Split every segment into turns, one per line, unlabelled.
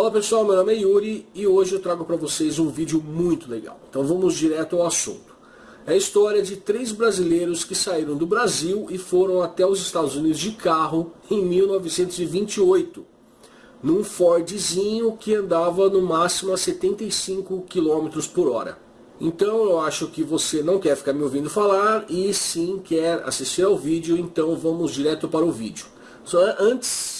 Fala pessoal, meu nome é Yuri e hoje eu trago para vocês um vídeo muito legal. Então vamos direto ao assunto. É a história de três brasileiros que saíram do Brasil e foram até os Estados Unidos de carro em 1928. Num Fordzinho que andava no máximo a 75 km por hora. Então eu acho que você não quer ficar me ouvindo falar e sim quer assistir ao vídeo, então vamos direto para o vídeo. Só antes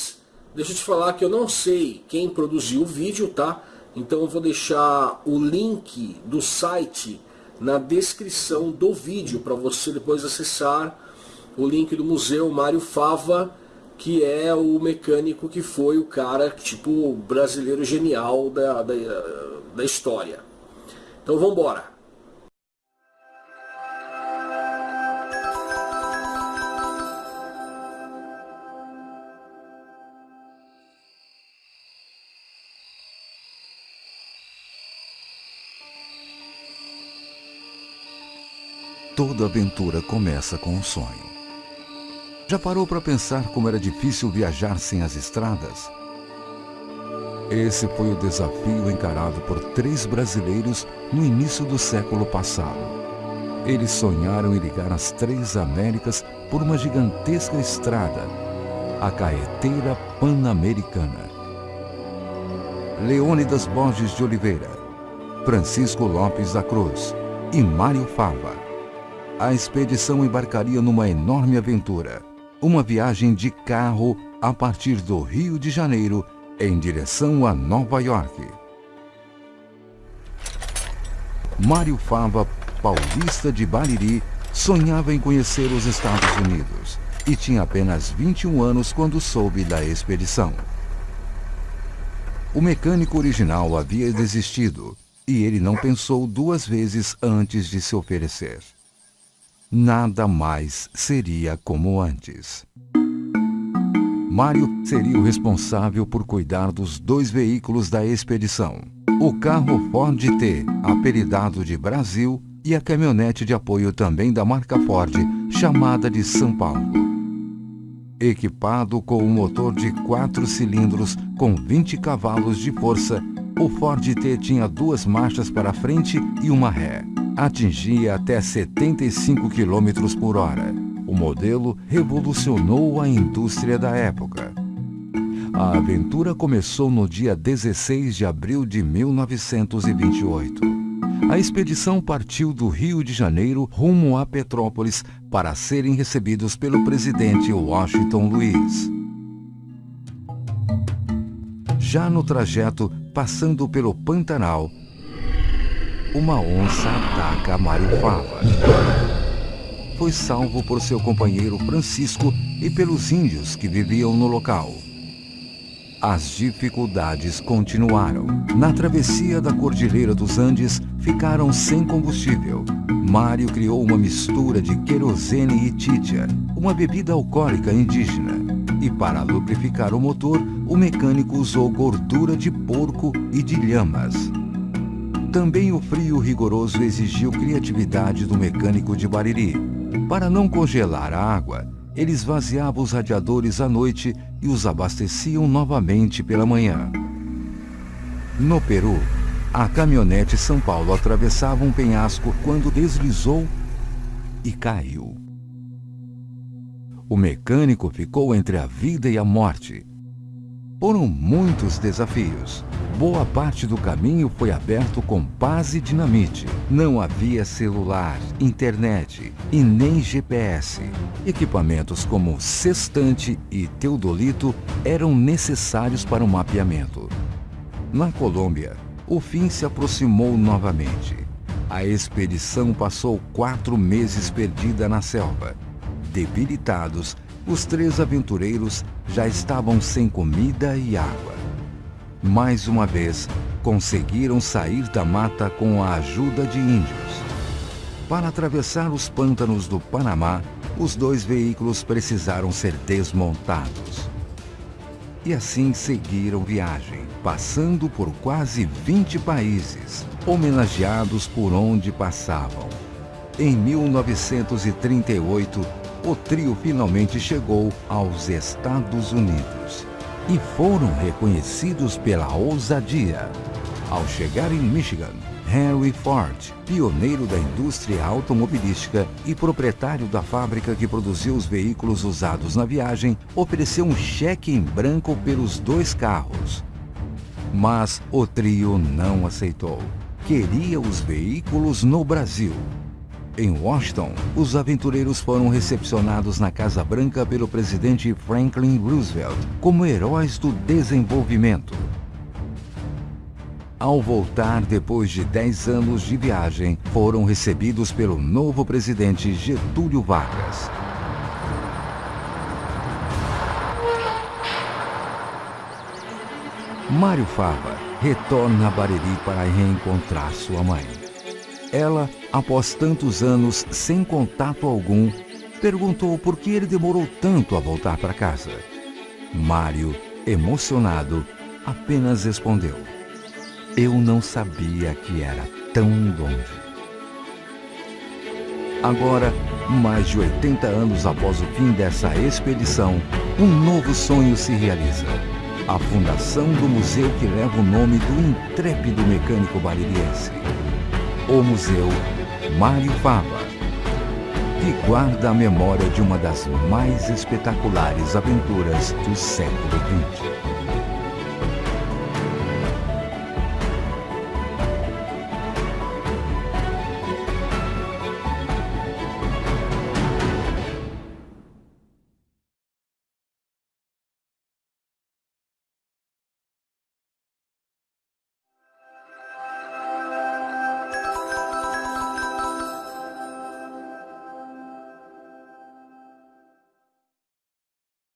Deixa eu te falar que eu não sei quem produziu o vídeo, tá? Então eu vou deixar o link do site na descrição do vídeo para você depois acessar o link do Museu Mário Fava, que é o mecânico que foi o cara, tipo, brasileiro genial da, da, da história. Então vamos embora.
Toda aventura começa com um sonho. Já parou para pensar como era difícil viajar sem as estradas? Esse foi o desafio encarado por três brasileiros no início do século passado. Eles sonharam em ligar as três Américas por uma gigantesca estrada, a Caeteira Pan-Americana. Leônidas Borges de Oliveira, Francisco Lopes da Cruz e Mário Fava a expedição embarcaria numa enorme aventura. Uma viagem de carro a partir do Rio de Janeiro em direção a Nova York. Mário Fava, paulista de Bariri, sonhava em conhecer os Estados Unidos e tinha apenas 21 anos quando soube da expedição. O mecânico original havia desistido e ele não pensou duas vezes antes de se oferecer nada mais seria como antes. Mário seria o responsável por cuidar dos dois veículos da expedição. O carro Ford T, apelidado de Brasil, e a caminhonete de apoio também da marca Ford, chamada de São Paulo. Equipado com um motor de quatro cilindros com 20 cavalos de força, o Ford T tinha duas marchas para frente e uma ré atingia até 75 km por hora. O modelo revolucionou a indústria da época. A aventura começou no dia 16 de abril de 1928. A expedição partiu do Rio de Janeiro rumo a Petrópolis para serem recebidos pelo presidente Washington Luiz. Já no trajeto, passando pelo Pantanal, uma onça ataca Mário Fava. Foi salvo por seu companheiro Francisco e pelos índios que viviam no local. As dificuldades continuaram. Na travessia da Cordilheira dos Andes, ficaram sem combustível. Mário criou uma mistura de querosene e títia, uma bebida alcoólica indígena. E para lubrificar o motor, o mecânico usou gordura de porco e de lhamas. Também o frio rigoroso exigiu criatividade do mecânico de Bariri. Para não congelar a água, ele esvaziava os radiadores à noite e os abasteciam novamente pela manhã. No Peru, a caminhonete São Paulo atravessava um penhasco quando deslizou e caiu. O mecânico ficou entre a vida e a morte. Foram muitos desafios. Boa parte do caminho foi aberto com paz e dinamite. Não havia celular, internet e nem GPS. Equipamentos como sextante e teodolito eram necessários para o mapeamento. Na Colômbia, o fim se aproximou novamente. A expedição passou quatro meses perdida na selva. Debilitados, os três aventureiros já estavam sem comida e água mais uma vez, conseguiram sair da mata com a ajuda de índios. Para atravessar os pântanos do Panamá, os dois veículos precisaram ser desmontados. E assim seguiram viagem, passando por quase 20 países, homenageados por onde passavam. Em 1938, o trio finalmente chegou aos Estados Unidos e foram reconhecidos pela ousadia. Ao chegar em Michigan, Henry Ford, pioneiro da indústria automobilística e proprietário da fábrica que produziu os veículos usados na viagem, ofereceu um cheque em branco pelos dois carros. Mas o trio não aceitou. Queria os veículos no Brasil. Em Washington, os aventureiros foram recepcionados na Casa Branca pelo presidente Franklin Roosevelt como heróis do desenvolvimento. Ao voltar depois de 10 anos de viagem, foram recebidos pelo novo presidente Getúlio Vargas. Mário Fava retorna a Bariri para reencontrar sua mãe. Ela, após tantos anos sem contato algum, perguntou por que ele demorou tanto a voltar para casa. Mário, emocionado, apenas respondeu: Eu não sabia que era tão longe. Agora, mais de 80 anos após o fim dessa expedição, um novo sonho se realiza. A fundação do museu que leva o nome do intrépido mecânico baririense o Museu Mário Fava, que guarda a memória de uma das mais espetaculares aventuras do século XX.